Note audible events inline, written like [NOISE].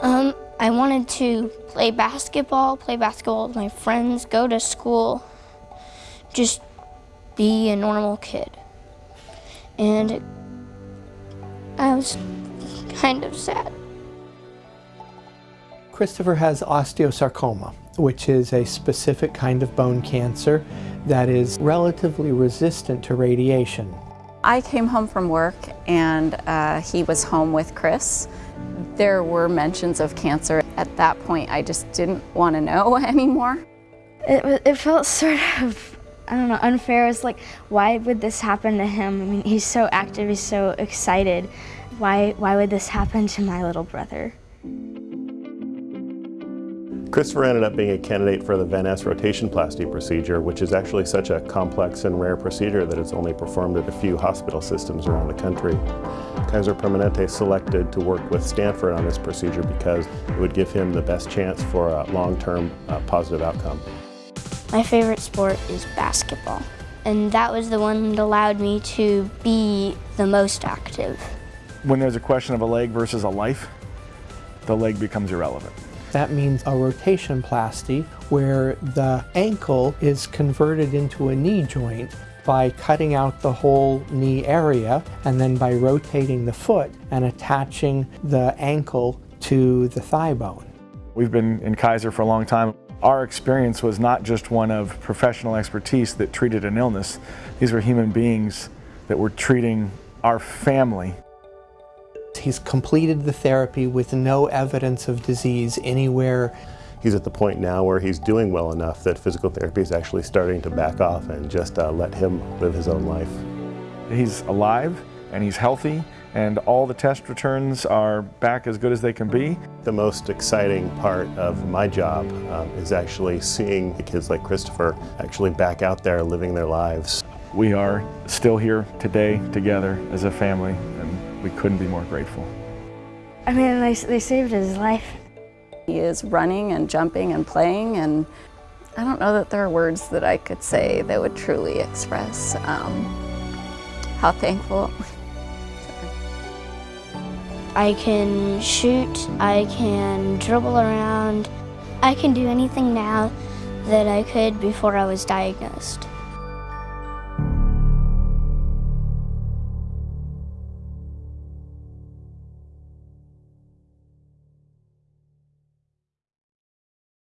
Um, I wanted to play basketball, play basketball with my friends, go to school, just be a normal kid. And I was kind of sad. Christopher has osteosarcoma, which is a specific kind of bone cancer that is relatively resistant to radiation. I came home from work and uh, he was home with Chris. There were mentions of cancer. At that point, I just didn't want to know [LAUGHS] anymore. It, it felt sort of, I don't know, unfair. It's like, why would this happen to him? I mean, he's so active, he's so excited. Why, why would this happen to my little brother? Christopher ended up being a candidate for the Van Nes rotationplasty procedure, which is actually such a complex and rare procedure that it's only performed at a few hospital systems around the country. Kaiser Permanente selected to work with Stanford on this procedure because it would give him the best chance for a long-term uh, positive outcome. My favorite sport is basketball, and that was the one that allowed me to be the most active. When there's a question of a leg versus a life, the leg becomes irrelevant. That means a rotationplasty where the ankle is converted into a knee joint by cutting out the whole knee area and then by rotating the foot and attaching the ankle to the thigh bone. We've been in Kaiser for a long time. Our experience was not just one of professional expertise that treated an illness. These were human beings that were treating our family He's completed the therapy with no evidence of disease anywhere. He's at the point now where he's doing well enough that physical therapy is actually starting to back off and just uh, let him live his own life. He's alive and he's healthy and all the test returns are back as good as they can be. The most exciting part of my job um, is actually seeing kids like Christopher actually back out there living their lives. We are still here today together as a family we couldn't be more grateful. I mean, they, they saved his life. He is running and jumping and playing, and I don't know that there are words that I could say that would truly express um, how thankful. I can shoot, I can dribble around, I can do anything now that I could before I was diagnosed.